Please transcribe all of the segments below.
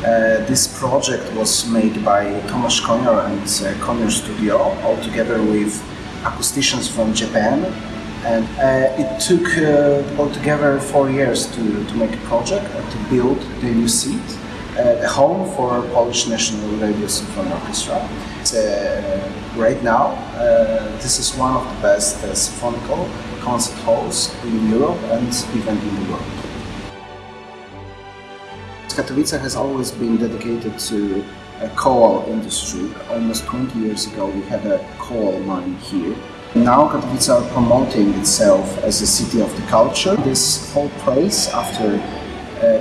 Uh, this project was made by Tomasz Konior and uh, Studio, all together with acousticians from Japan. And uh, it took uh, altogether four years to, to make a project, uh, to build the new seat, a home for Polish National Radio Symphony Orchestra. Uh, right now, uh, this is one of the best uh, concert halls in Europe and even in the world. Katowice has always been dedicated to a coal industry. Almost 20 years ago, we had a coal mine here. Now Katowice are promoting itself as a city of the culture. This whole place, after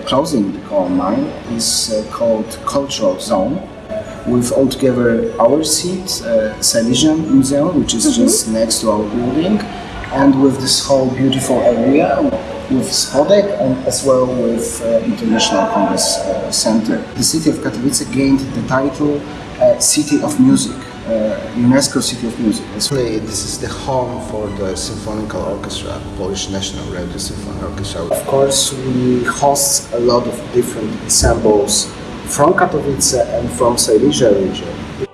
closing the coal mine, is uh, called Cultural Zone. With altogether our seat, uh, Silesian Museum, which is just next to our building, and with this whole beautiful area with Spodek and as well with uh, International Congress uh, Center. The city of Katowice gained the title uh, City of Music, uh, Uh, UNESCO City of Music. This is the home for the Symphonical Orchestra, Polish National Radio Symphony Orchestra. Of course, we host a lot of different ensembles from Katowice and from Silesia region.